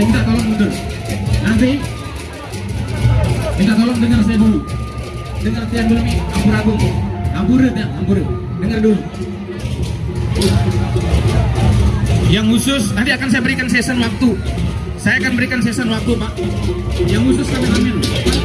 minta tolong mundur nanti. Minta tolong dengar saya dulu. Dengar tiang dulu nih aku ampure ya ampur dengar dulu. Yang khusus nanti akan saya berikan season waktu. Saya akan berikan season waktu pak. Yang khusus kami ambil. waktu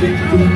dentro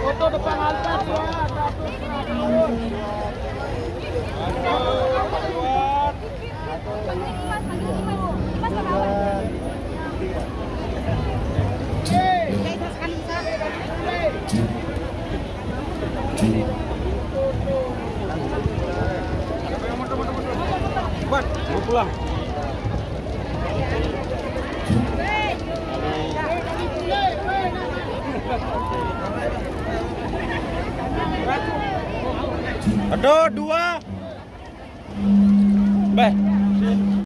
Foto depan altar dua, satu Buat, mau pulang. Aduh, dua. Beh.